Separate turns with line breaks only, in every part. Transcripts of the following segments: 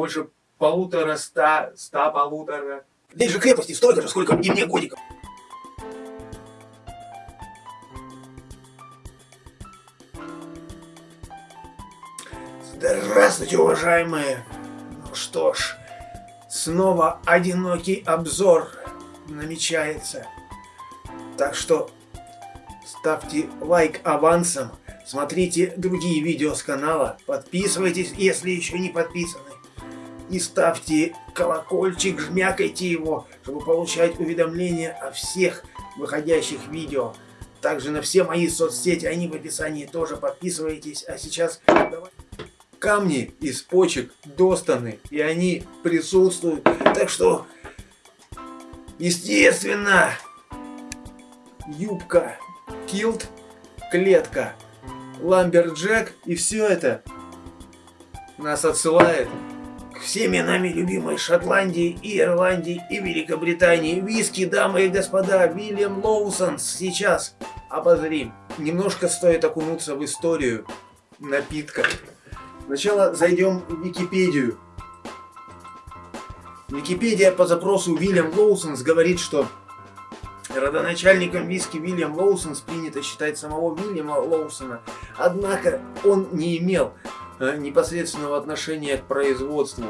Больше полутора ста, ста полутора.
Здесь же крепости столько же, сколько и мне годиков. Здравствуйте, уважаемые. Ну что ж, снова одинокий обзор намечается. Так что ставьте лайк авансом, смотрите другие видео с канала, подписывайтесь, если еще не подписаны. И ставьте колокольчик, жмякайте его, чтобы получать уведомления о всех выходящих видео. Также на все мои соцсети, они в описании тоже подписывайтесь. А сейчас давай. камни из почек достаны, и они присутствуют. Так что, естественно, юбка, килт, клетка, lumberjack и все это нас отсылает всеми нами любимой Шотландии и Ирландии и Великобритании. Виски, дамы и господа, William Lawson's сейчас обозрим. Немножко стоит окунуться в историю напитка. Сначала зайдем в Википедию. Википедия по запросу William Lawson's говорит, что Родоначальником виски William Lawson's принято считать самого Вильяма Лоусона, однако он не имел непосредственного отношения к производству.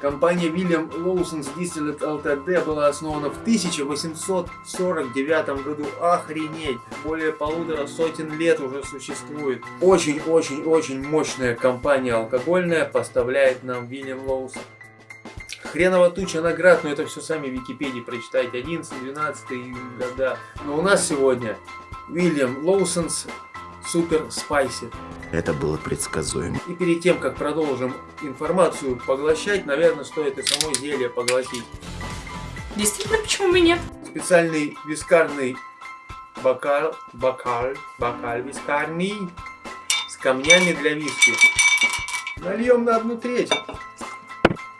Компания William Lawson's Distillers Ltd была основана в 1849 году. Охренеть! Более полутора сотен лет уже существует. Очень-очень-очень мощная компания алкогольная поставляет нам William Lawson. Хренова туча наград, но это все сами в Википедии прочитайте. 11, 12 года. Но у нас сегодня William Lawson's Super Spiced.
Это было предсказуемо.
И перед тем, как продолжим информацию поглощать, наверное, стоит и само зелье поглотить.
Действительно, почему бы нет?
Специальный вискарный бокал, бокал, бокал вискарный с камнями для виски. Нальем на одну треть.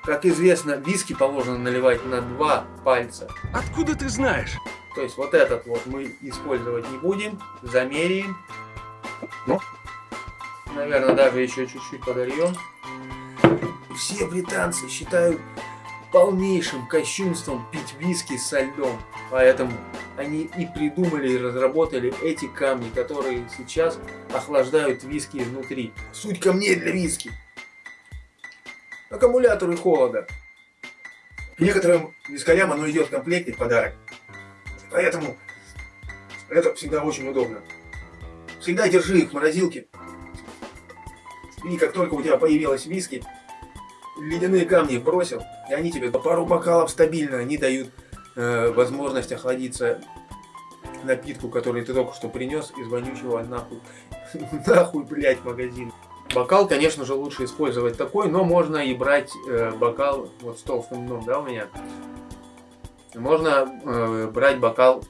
Как известно, виски положено наливать на два пальца.
Откуда ты знаешь?
То есть вот этот вот мы использовать не будем. Замеряем. Ну, наверное, даже еще чуть-чуть подольем. Все британцы считают полнейшим кощунством пить виски со льдом. Поэтому они и придумали и разработали эти камни, которые сейчас охлаждают виски изнутри. Суть камней для виски аккумуляторы холода. Некоторым вискарям оно идет в комплекте в подарок. Поэтому это всегда очень удобно. Всегда держи их в морозилке. И как только у тебя появилась виски, ледяные камни бросил, и они тебе по пару бокалов стабильно, они дают э, возможность охладиться напитку, который ты только что принес из вонючего нахуй, нахуй, блять, магазин. Бокал, конечно же, лучше использовать такой, но можно и брать э, бокал вот с толстым дном, да, у меня. Можно э, брать бокал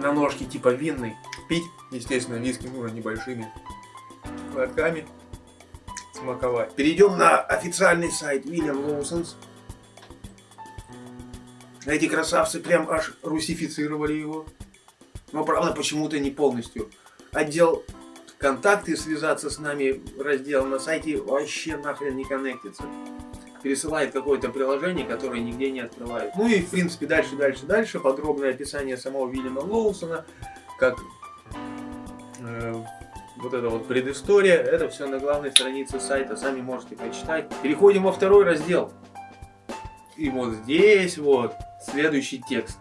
на ножке типа винный. Пить, естественно, виски нужно небольшими глотками. Смаковать. Перейдем на официальный сайт William Lawson's. Эти красавцы прям аж русифицировали его. Но правда почему-то не полностью. Отдел контакты, связаться с нами раздел на сайте вообще нахрен не коннектится. Пересылает какое-то приложение, которое нигде не открывает. Ну и в принципе дальше, дальше, дальше. Подробное описание самого Вильяма Лоусона, как э, вот эта вот предыстория. Это все на главной странице сайта, сами можете прочитать. Переходим во второй раздел. И вот здесь вот следующий текст.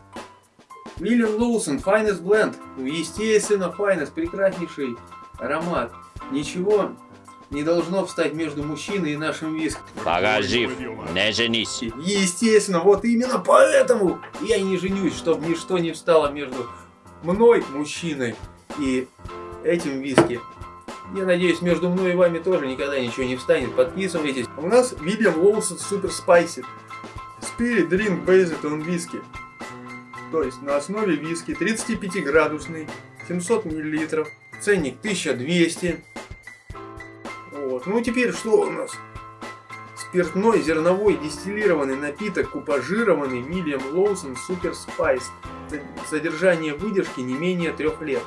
Вильям Лоусон, Finest Blend. Естественно, Finest, прекраснейший аромат. Ничего не должно встать между мужчиной и нашим виском.
Пока жив, не женись.
Естественно, вот именно поэтому я не женюсь, чтобы ничто не встало между мной, мужчиной, и этим виски. Я надеюсь, между мной и вами тоже никогда ничего не встанет. Подписывайтесь. У нас William Lawson Super Spicy. Spirit Drink Based on Whisky. То есть на основе виски 35 градусный, 700 миллилитров. Ценник 1200. Вот. Ну теперь что у нас? Спиртной зерновой дистиллированный напиток, купажированный William Lawson Super Spice. Содержание выдержки не менее трех лет.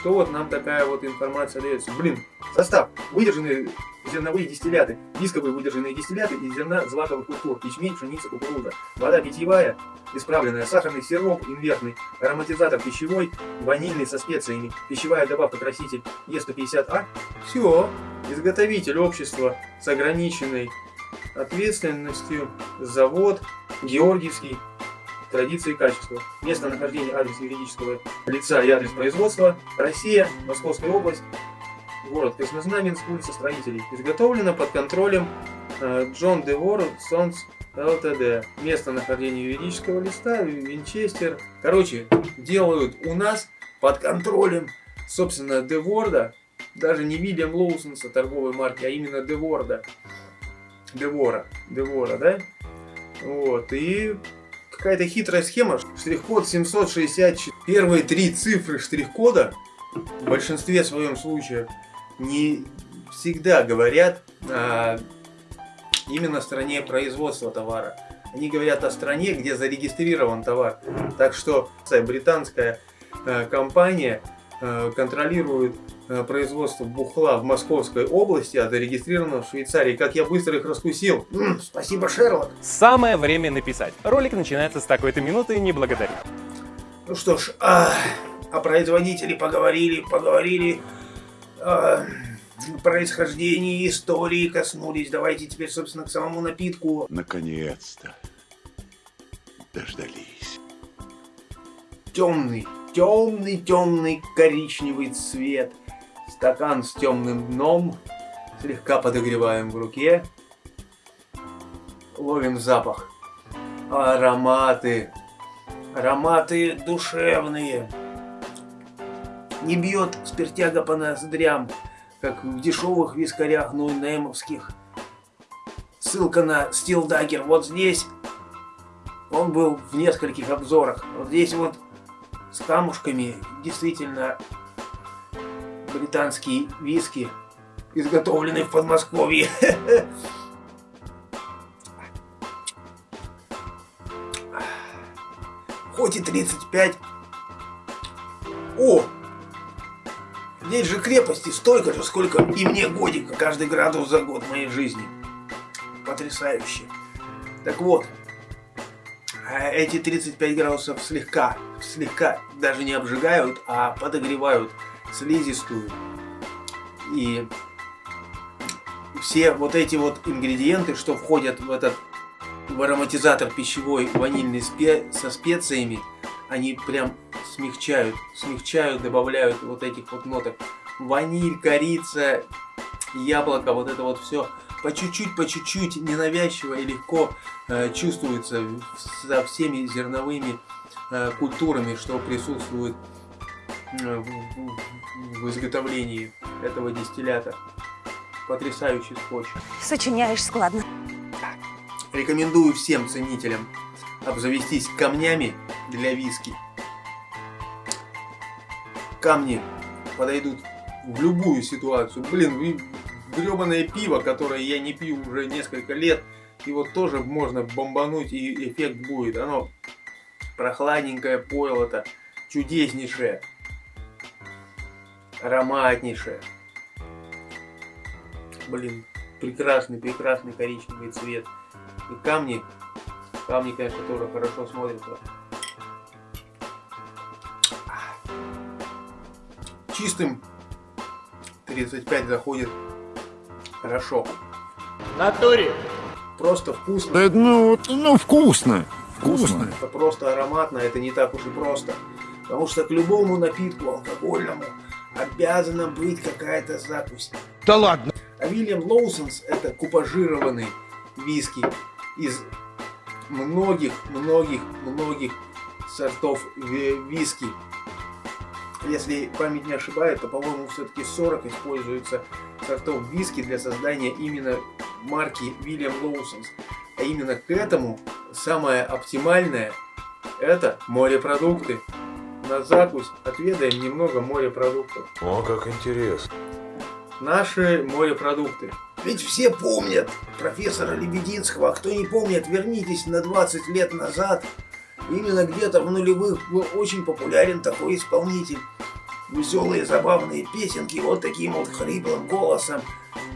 Что вот нам такая вот информация дается? Блин, состав. Выдержанный зерновые дистилляты, дисковые выдержанные дистилляты из зерна злаковых культур, ячмень, пшеница, кукуруза, вода питьевая, исправленная, сахарный сироп, инвертный, ароматизатор пищевой, ванильный со специями, пищевая добавка краситель Е150А. Все, изготовитель общества с ограниченной ответственностью, завод, Георгиевский, традиции и качества. Место нахождения, адрес юридического лица и адрес производства. Россия, Московская область, город Краснознаменск, улица Строителей. Изготовлено под контролем э, Джон Девор Сонс ЛТД. Место нахождения юридического листа, Винчестер. Короче, делают у нас под контролем, собственно, Деворда, даже не Вильям Лоусонса торговой марки, а именно Деворда. Девора, Девора, да? Вот, и какая-то хитрая схема. Штрих-код 764. Первые три цифры штрих-кода в большинстве своем случаев не всегда говорят о именно стране производства товара. Они говорят о стране, где зарегистрирован товар. Так что британская э, компания э, контролирует э, производство бухла в Московской области, а зарегистрировано в Швейцарии. Как я быстро их раскусил. М, спасибо, Шерлок.
Самое время написать. Ролик начинается с такой-то минуты, не благодари.
Ну что ж, а, о производителе поговорили, поговорили. А, происхождении истории коснулись. Давайте теперь, собственно, к самому напитку.
Наконец-то. Дождались.
Темный, темный, темный коричневый цвет. Стакан с темным дном. Слегка подогреваем в руке. Ловим запах. Ароматы. Ароматы душевные. Не бьет спиртяга по ноздрям как в дешевых вискарях нойнемовских. Ссылка на Steel Dagger вот здесь. Он был в нескольких обзорах. Вот здесь вот с камушками действительно британские виски, изготовленные в Подмосковье. Хоть и 35. О, Здесь же крепости столько же, сколько и мне годика, каждый градус за год моей жизни. Потрясающе. Так вот, эти 35 градусов слегка, слегка даже не обжигают, а подогревают слизистую. И все вот эти вот ингредиенты, что входят в этот в ароматизатор пищевой ванильный спе со специями, они прям смягчают, смягчают, добавляют вот этих вот ноток. Ваниль, корица, яблоко, вот это вот все по чуть-чуть, по чуть-чуть, ненавязчиво и легко э, чувствуется со всеми зерновыми э, культурами, что присутствуют э, в, в, в изготовлении этого дистиллята. Потрясающий скотч.
Сочиняешь складно.
Рекомендую всем ценителям обзавестись камнями для виски. Камни подойдут в любую ситуацию. Блин, гребаное пиво, которое я не пью уже несколько лет, его тоже можно бомбануть и эффект будет. Оно прохладненькое пойло-то, чудеснейшее, ароматнейшее. Блин, прекрасный, прекрасный коричневый цвет. И камни Камни, конечно, тоже хорошо смотрятся. Чистым 35 заходит хорошо.
Натуре.
Просто вкусно.
Да, ну, ну, вкусно. Вкусно.
Это просто ароматно, это не так уж и просто. Потому что к любому напитку алкогольному обязана быть какая-то закусь.
Да ладно.
А William Lawson's это купажированный виски из многих, многих, многих сортов виски. Если память не ошибает, то, по-моему, все-таки 40 используется сортов виски для создания именно марки William Lawson's. А именно к этому самое оптимальное это морепродукты. На закусь отведаем немного морепродуктов.
О, как интересно.
Наши морепродукты. Ведь все помнят профессора Лебединского, а кто не помнит, вернитесь на 20 лет назад. Именно где-то в нулевых был очень популярен такой исполнитель. Веселые, забавные песенки, вот таким вот хриплым голосом.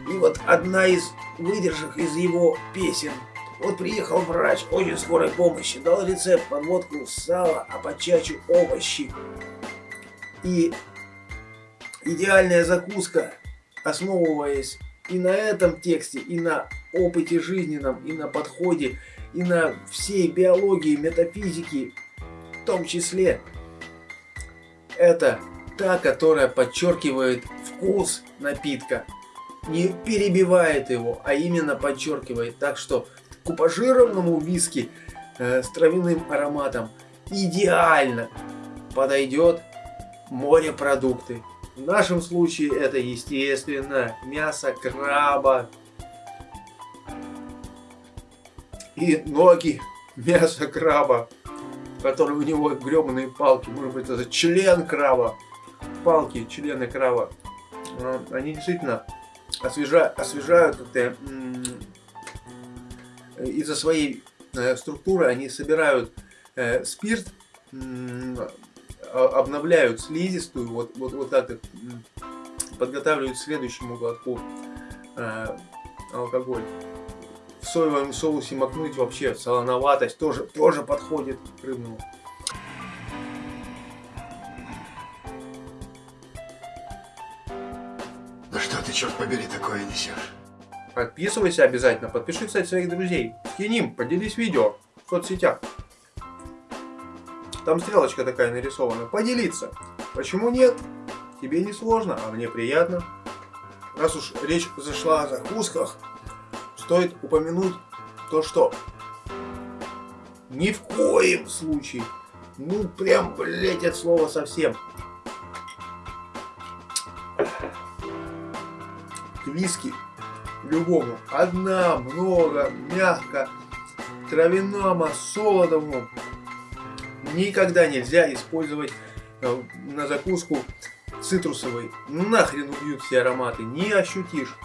И вот одна из выдержек из его песен. Вот приехал врач очень скорой помощи, дал рецепт подводку сала, а по чачу овощи. И идеальная закуска, основываясь и на этом тексте, и на опыте жизненном, и на подходе, и на всей биологии, метафизике, в том числе, это та, которая подчеркивает вкус напитка, не перебивает его, а именно подчеркивает. Так что купажированному виски э, с травяным ароматом идеально подойдет морепродукты. В нашем случае это, естественно, мясо краба и ноги мяса краба, который у него гребаные палки. Может быть, это член краба. Палки, члены краба. А, Они действительно освежа- освежают как-то из-за своей э, структуры они собирают э, спирт, а- обновляют слизистую, вот, вот, вот так подготавливают к следующему глотку э, алкоголь. В соевом соусе макнуть вообще солоноватость тоже, тоже подходит к рыбному.
Черт побери, такое несешь?
Подписывайся обязательно, подпиши, кстати, своих друзей. Скинь им, поделись видео в соцсетях. Там стрелочка такая нарисована. Поделиться. Почему нет? Тебе не сложно, а мне приятно. Раз уж речь зашла о закусках, стоит упомянуть то, что ни в коем случае, ну прям, блять, от слова совсем. Виски любому. Одна, много, мягко, травяному, солодовому. Никогда нельзя использовать э, на закуску цитрусовый. Нахрен убьют все ароматы, не ощутишь.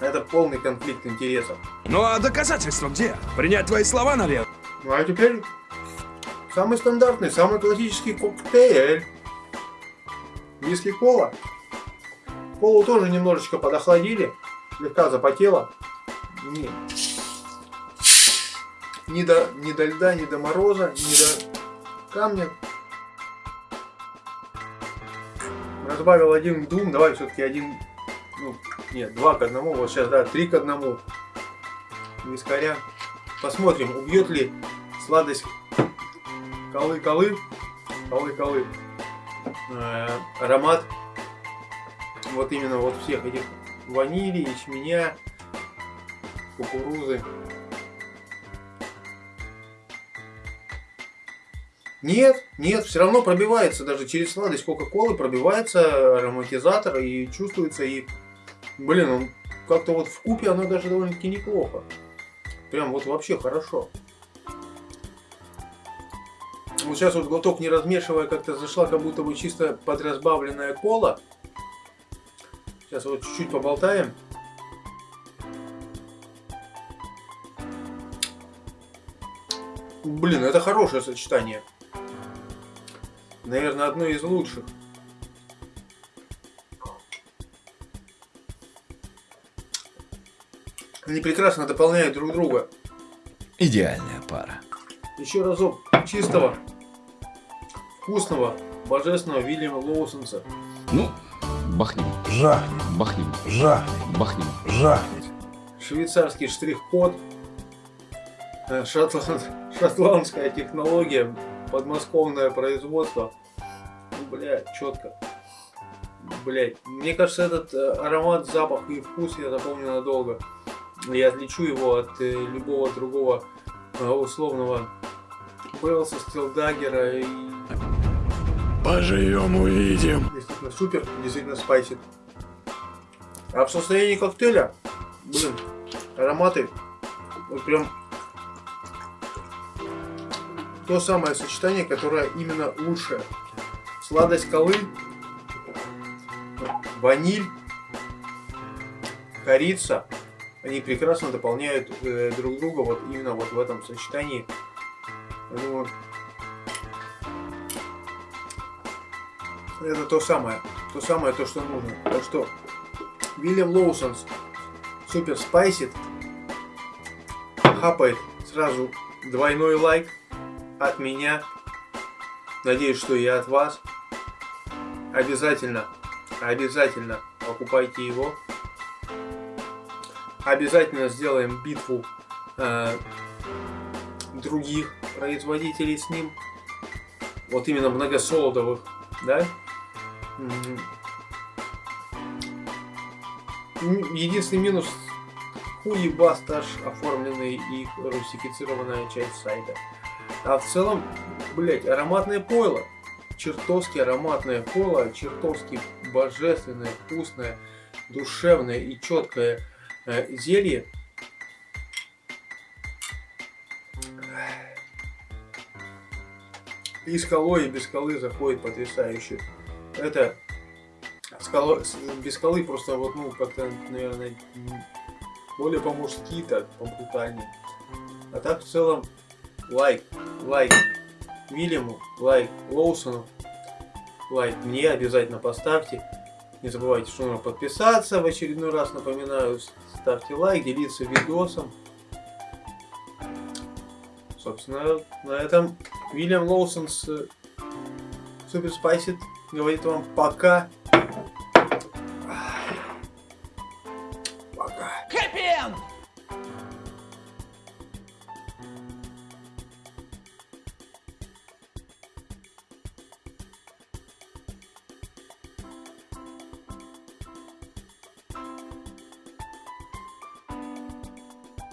Это полный конфликт интересов.
Ну а доказательства где? Принять твои слова, наверное.
Ну а теперь самый стандартный, самый классический коктейль. Виски кола. Колу тоже немножечко подохладили, слегка запотела. Не, ни до, ни до льда, ни до мороза, ни до камня. Разбавил один дум, давай все-таки один, ну, нет, два к одному, вот сейчас, да, три к одному. Вискаря. Посмотрим, убьет ли сладость колы-колы, колы-колы, э, аромат вот именно вот всех этих ванили, ячменя, кукурузы. Нет, нет, все равно пробивается даже через сладость Кока-Колы пробивается ароматизатор и чувствуется и, блин, он как-то вот в купе оно даже довольно-таки неплохо. Прям вот вообще хорошо. Вот сейчас вот глоток не размешивая как-то зашла как будто бы чисто подразбавленная кола. Сейчас вот чуть-чуть поболтаем. Блин, это хорошее сочетание. Наверное, одно из лучших. Они прекрасно дополняют друг друга.
Идеальная пара.
Еще разок чистого, вкусного, божественного Вильяма Лоусонса.
Ну, бахнем,
Жахнет,
бахнем,
жахнет,
бахнем.
жахнет.
Швейцарский штрих-код. э, шотланд- Шотландская технология. Подмосковное производство. Ну, блядь, четко. Блять, мне кажется, этот э, аромат, запах и вкус я запомню надолго. Я отличу его от э, любого другого условного Белса, Стилдагера и
Поживем, увидим.
действительно супер, действительно спайсит. А в состоянии коктейля, блин, ароматы, вот прям то самое сочетание, которое именно лучшее. Сладость колы, ваниль, корица, они прекрасно дополняют э, друг друга вот именно вот в этом сочетании. Я думаю, это то самое, то самое, то, что нужно. Так что William Lawson's Super Spiced. Хапает сразу двойной лайк от меня. Надеюсь, что и от вас. Обязательно, обязательно покупайте его. Обязательно сделаем битву э, других производителей с ним. Вот именно многосолодовых, да? Единственный минус хуебастаж оформленный и русифицированная часть сайта. А в целом, блять, ароматное пойло. Чертовски ароматное пойло, чертовски божественное, вкусное, душевное и четкое э, зелье. И с колой, и без колы заходит потрясающе. Это скало, с- без колы просто вот, ну, как-то, наверное, более по-мужски так, побрутальнее. А так в целом лайк, лайк Вильяму, лайк Лоусону, лайк мне обязательно поставьте. Не забывайте, что нужно подписаться. В очередной раз напоминаю, ставьте лайк, делиться видосом. Собственно, на этом Вильям Лоусон с Супер Спайсит говорит вам пока.